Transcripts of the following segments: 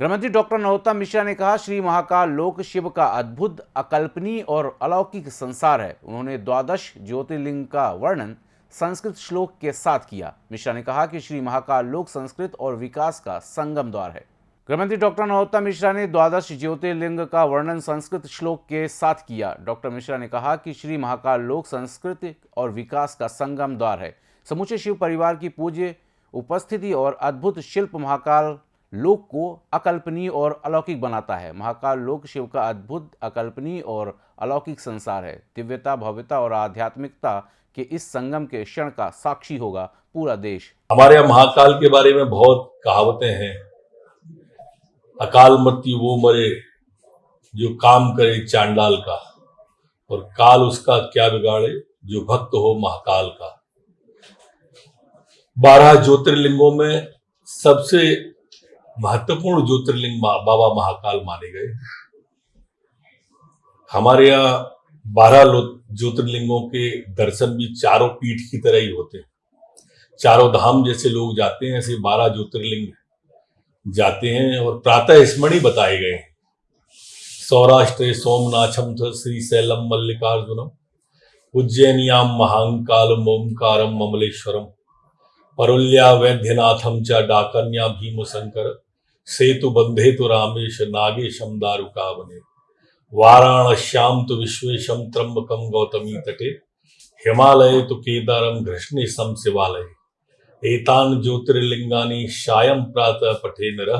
गृहमंत्री डॉक्टर नरोत्तम मिश्रा ने कहा, श्री महाकाल लोक शिव का अद्भुत, अकल्पनीय और अलौकिक संसार है। उन्होंने द्वादश ज्योतिर्लिंग का वर्णन संस्कृत श्लोक के साथ किया। मिश्रा ने कहा कि श्री महाकाल लोक संस्कृत और विकास का संगम द्वार है। गृहमंत्री डॉक्टर नरोत्तम मिश्रा ने द्वादश ज्योतिर्लिंग का वर्णन संस्कृत श्लोक के साथ किया। डॉक्टर मिश्रा ने कहा कि श्री महाकाल लोक संस्कृति और विकास का संगम द्वार है। समूचे शिव परिवार की पूज्य, उपस्थिति और अद्भुत शिल्प महाकाल लोक को अकल्पनीय और अलौकिक बनाता है। महाकाल लोक शिव का अद्भुत, अकल्पनीय और अलौकिक संसार है। दिव्यता, भव्यता और आध्यात्मिकता के इस संगम के क्षण का साक्षी होगा पूरा देश। हमारे यहाँ महाकाल के बारे में बहुत कहावतें हैं। अकाल मृत्यु वो मरे जो काम करे चांडाल का, और काल उसका क्या बिगाड़े जो भक्त हो महाकाल का। बारह ज्योतिर्लिंगों में सबसे महत्वपूर्ण ज्योतिर्लिंग बाबा महाकाल माने गए। हमारे यहाँ बारह ज्योतिर्लिंगों के दर्शन भी चारों पीठ की तरह ही होते हैं। चारों धाम जैसे लोग जाते हैं, ऐसे बारह ज्योतिर्लिंग जाते हैं और प्रातः स्मरणी बताए गए हैं। सौराष्ट्र सोमनाथम श्री सैलम मल्लिकार्जुनम, उज्जैनियाम महांकाल ओंकारम ममलेश्वरम परुल्या वैद्यनाथम च डाकन्या भीम शंकर सेतु बंधे तो रामेश नागेशम दारुका बने वाराणश्याम तो विश्वेशम त्रंबकम गौतमी तटे। हिमालय तो केदारम घृष्णेशम शिवालय। एतान ज्योतिर्लिंगानी शायम प्रातः पठे नर।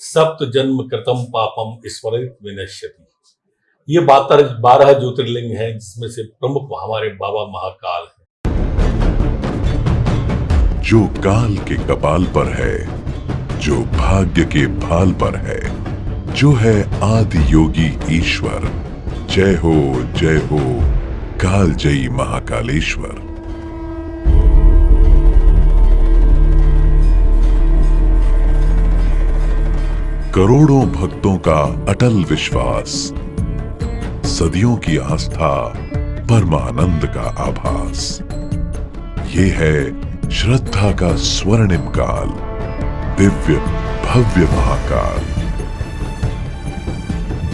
सप्त जन्म कृतम पापम स्मरित विनश्यति। ये बारह ज्योतिर्लिंग हैं, जिसमें से प्रमुख हमारे बाबा महाकाल है। जो काल के कपाल पर है जो भाग्य के भाल पर है, जो है आदि योगी ईश्वर। जय हो जय हो काल जयी महाकालेश्वर। करोड़ों भक्तों का अटल विश्वास, सदियों की आस्था, परमानंद का आभास। ये है श्रद्धा का स्वर्णिम काल। दिव्य भव्य महाकाल।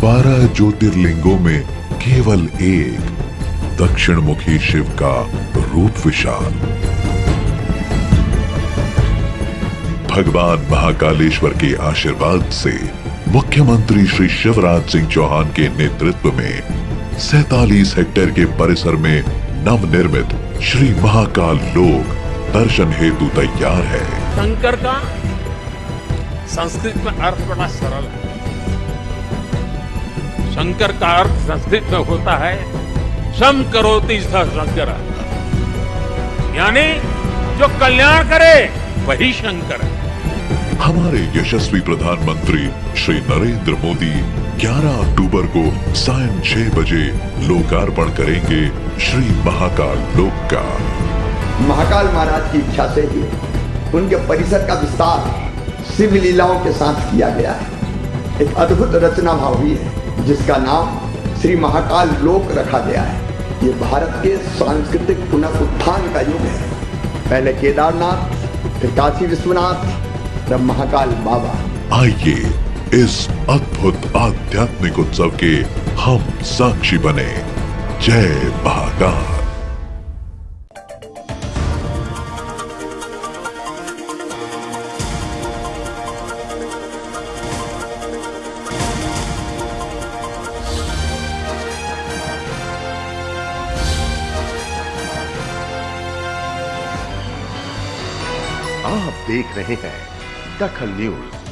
बारह ज्योतिर्लिंगों में केवल एक दक्षिण मुखी शिव का रूप विशाल। भगवान महाकालेश्वर के आशीर्वाद से मुख्यमंत्री श्री शिवराज सिंह चौहान के नेतृत्व में सैतालीस हेक्टेयर के परिसर में नवनिर्मित श्री महाकाल लोक दर्शन हेतु तैयार है। शंकर का संस्कृत में अर्थ बड़ा सरल है। शंकर का अर्थ संस्कृत में होता है सम करोति शंकर। यानी जो कल्याण करे वही शंकर। है हमारे यशस्वी प्रधानमंत्री श्री नरेंद्र मोदी 11 अक्टूबर को सायं छह बजे लोकार्पण करेंगे श्री महाकाल लोक का महाकाल महाराज की इच्छा से ही उनके परिसर का विस्तार शिव लीलाओं के साथ किया गया है। एक अद्भुत रचना भाव हुई है, जिसका नाम श्री महाकाल लोक रखा गया है। ये भारत के सांस्कृतिक पुनः उत्थान का युग है। पहले केदारनाथ, फिर काशी विश्वनाथ, तब महाकाल बाबा। आइए इस अद्भुत आध्यात्मिक उत्सव के हम साक्षी बने। जय महाकाल। आप देख रहे हैं दखल न्यूज़।